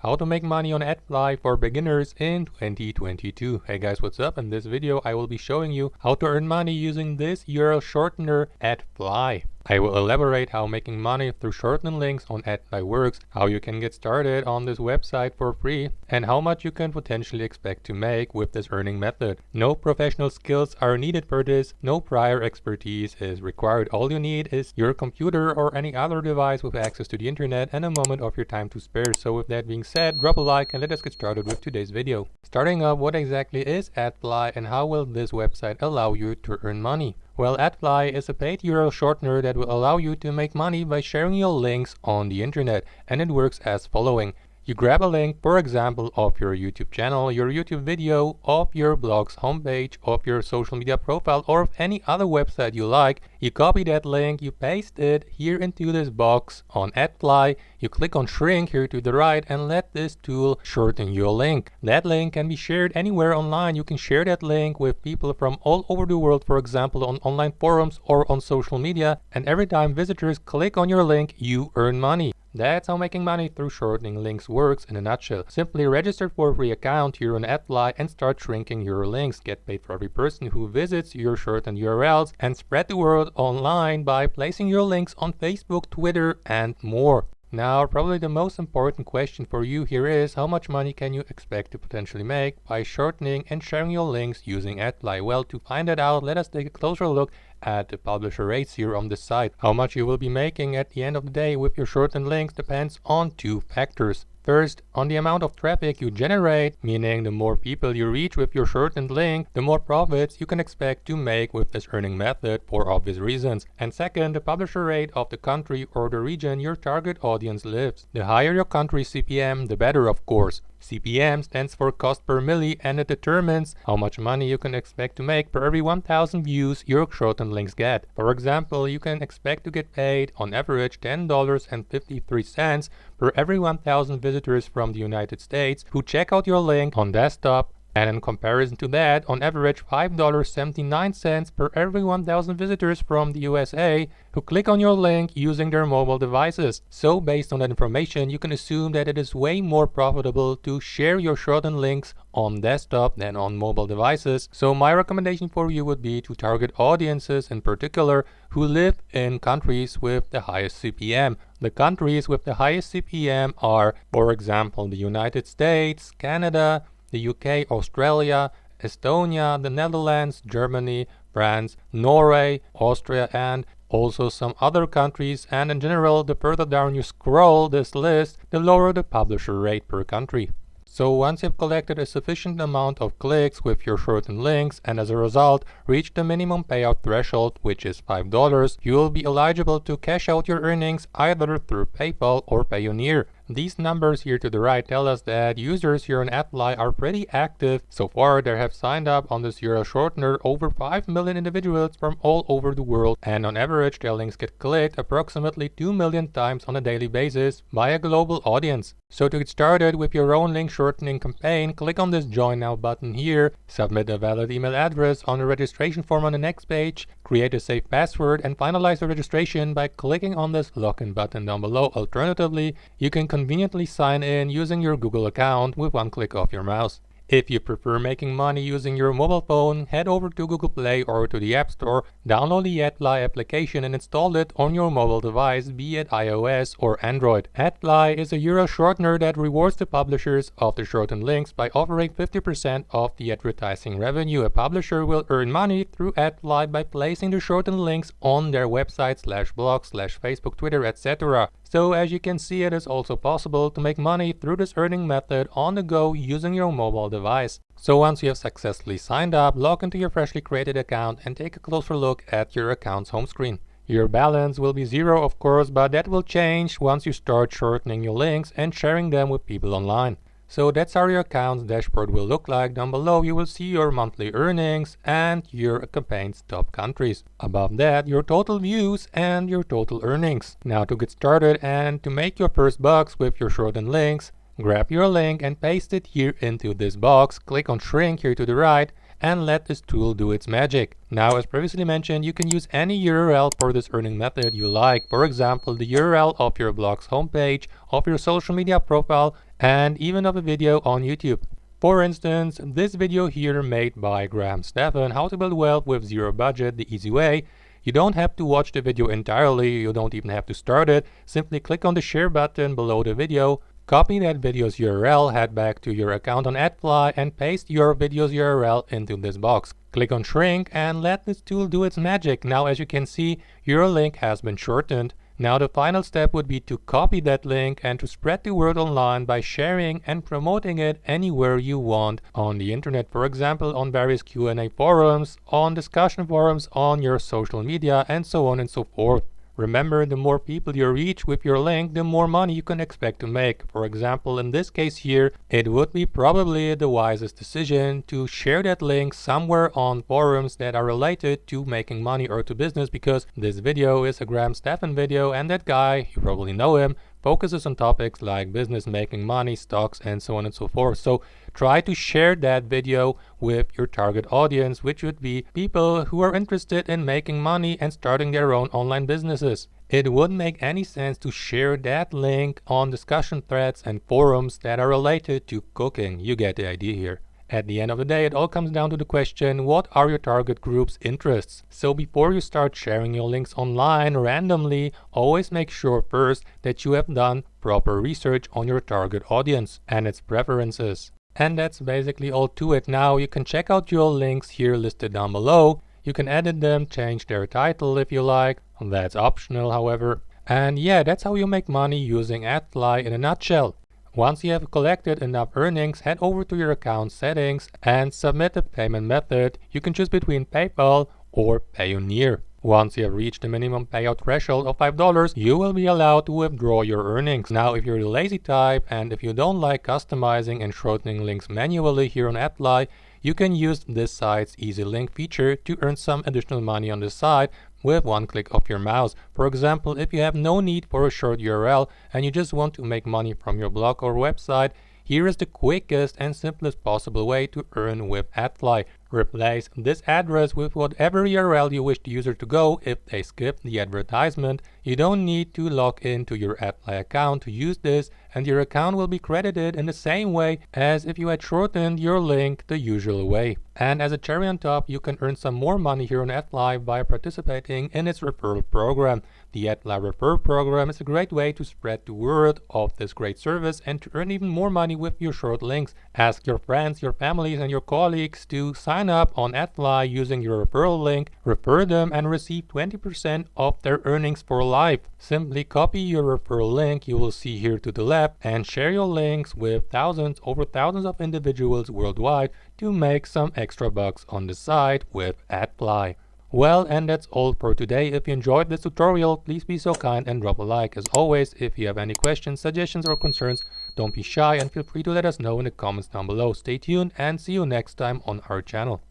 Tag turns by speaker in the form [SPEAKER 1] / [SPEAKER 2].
[SPEAKER 1] How to make money on AdFly for beginners in 2022. Hey guys, what's up? In this video, I will be showing you how to earn money using this URL shortener AdFly. I will elaborate how making money through shortening links on AdFly works, how you can get started on this website for free, and how much you can potentially expect to make with this earning method. No professional skills are needed for this, no prior expertise is required. All you need is your computer or any other device with access to the internet and a moment of your time to spare. So with that being said, drop a like and let us get started with today's video. Starting off, what exactly is AdFly and how will this website allow you to earn money? Well, AdFly is a paid URL shortener that will allow you to make money by sharing your links on the internet, and it works as following. You grab a link, for example, of your YouTube channel, your YouTube video, of your blog's homepage, of your social media profile, or of any other website you like. You copy that link, you paste it here into this box on AdFly. You click on shrink here to the right and let this tool shorten your link. That link can be shared anywhere online. You can share that link with people from all over the world, for example, on online forums or on social media. And every time visitors click on your link, you earn money. That's how making money through shortening links works in a nutshell. Simply register for a free account here on AdFly and start shrinking your links. Get paid for every person who visits your shortened URLs and spread the word online by placing your links on Facebook, Twitter and more. Now, probably the most important question for you here is how much money can you expect to potentially make by shortening and sharing your links using AdFly? Well, to find that out, let us take a closer look at the publisher rates here on the site. How much you will be making at the end of the day with your shortened links depends on two factors. First, on the amount of traffic you generate, meaning the more people you reach with your shortened link, the more profits you can expect to make with this earning method for obvious reasons. And second, the publisher rate of the country or the region your target audience lives. The higher your country CPM, the better of course. CPM stands for cost per milli and it determines how much money you can expect to make per every 1000 views your shortened links get. For example, you can expect to get paid on average $10.53 per every 1000 visitors from the United States who check out your link on desktop and in comparison to that, on average $5.79 per every 1,000 visitors from the USA who click on your link using their mobile devices. So based on that information, you can assume that it is way more profitable to share your shortened links on desktop than on mobile devices. So my recommendation for you would be to target audiences in particular who live in countries with the highest CPM. The countries with the highest CPM are, for example, the United States, Canada, the UK, Australia, Estonia, the Netherlands, Germany, France, Norway, Austria and also some other countries and in general the further down you scroll this list the lower the publisher rate per country. So once you've collected a sufficient amount of clicks with your shortened links and as a result reached the minimum payout threshold which is $5, you will be eligible to cash out your earnings either through PayPal or Payoneer. These numbers here to the right tell us that users here on AdFly are pretty active. So far, there have signed up on this URL shortener over 5 million individuals from all over the world. And on average, their links get clicked approximately 2 million times on a daily basis by a global audience. So to get started with your own link shortening campaign, click on this join now button here, submit a valid email address on the registration form on the next page, create a safe password and finalize the registration by clicking on this login button down below. Alternatively, you can conveniently sign in using your Google account with one click of your mouse. If you prefer making money using your mobile phone, head over to Google Play or to the App Store, download the AdFly application and install it on your mobile device, be it iOS or Android. AdFly is a URL shortener that rewards the publishers of the shortened links by offering 50% of the advertising revenue. A publisher will earn money through AdFly by placing the shortened links on their website slash blog slash Facebook, Twitter, etc. So as you can see, it is also possible to make money through this earning method on the go using your mobile device. So once you have successfully signed up, log into your freshly created account and take a closer look at your account's home screen. Your balance will be zero of course, but that will change once you start shortening your links and sharing them with people online. So that's how your account's dashboard will look like. Down below you will see your monthly earnings and your campaign's top countries. Above that your total views and your total earnings. Now to get started and to make your first bucks with your shortened links, grab your link and paste it here into this box. Click on shrink here to the right and let this tool do its magic. Now, as previously mentioned, you can use any URL for this earning method you like. For example, the URL of your blog's homepage, of your social media profile, and even of a video on YouTube. For instance, this video here made by Graham Stephan, how to build wealth with zero budget the easy way. You don't have to watch the video entirely, you don't even have to start it, simply click on the share button below the video, copy that video's URL, head back to your account on AdFly and paste your video's URL into this box. Click on shrink and let this tool do its magic. Now as you can see, your link has been shortened. Now the final step would be to copy that link and to spread the word online by sharing and promoting it anywhere you want on the internet. For example, on various Q&A forums, on discussion forums, on your social media and so on and so forth. Remember, the more people you reach with your link, the more money you can expect to make. For example, in this case here, it would be probably the wisest decision to share that link somewhere on forums that are related to making money or to business because this video is a Graham Stephan video and that guy, you probably know him, focuses on topics like business, making money, stocks, and so on and so forth. So try to share that video with your target audience, which would be people who are interested in making money and starting their own online businesses. It wouldn't make any sense to share that link on discussion threads and forums that are related to cooking. You get the idea here. At the end of the day, it all comes down to the question, what are your target group's interests? So before you start sharing your links online randomly, always make sure first that you have done proper research on your target audience and its preferences. And that's basically all to it. Now you can check out your links here listed down below. You can edit them, change their title if you like. That's optional, however. And yeah, that's how you make money using AdFly in a nutshell. Once you have collected enough earnings, head over to your account settings and submit a payment method. You can choose between PayPal or Payoneer. Once you have reached the minimum payout threshold of $5, you will be allowed to withdraw your earnings. Now, if you're the lazy type and if you don't like customizing and shortening links manually here on AdFly, you can use this site's easy link feature to earn some additional money on the side with one click of your mouse. For example, if you have no need for a short URL and you just want to make money from your blog or website, here is the quickest and simplest possible way to earn with AdFly. Replace this address with whatever URL you wish the user to go if they skip the advertisement. You don't need to log into your AdFly account to use this and your account will be credited in the same way as if you had shortened your link the usual way. And as a cherry on top, you can earn some more money here on AdFly by participating in its referral program. The AdFly Refer program is a great way to spread the word of this great service and to earn even more money with your short links. Ask your friends, your families, and your colleagues to sign up on AdFly using your referral link, refer them, and receive 20% of their earnings for life. Simply copy your referral link you will see here to the left and share your links with thousands over thousands of individuals worldwide to make some extra bucks on the side with AdFly. Well, and that's all for today. If you enjoyed this tutorial, please be so kind and drop a like. As always, if you have any questions, suggestions, or concerns, don't be shy and feel free to let us know in the comments down below. Stay tuned and see you next time on our channel.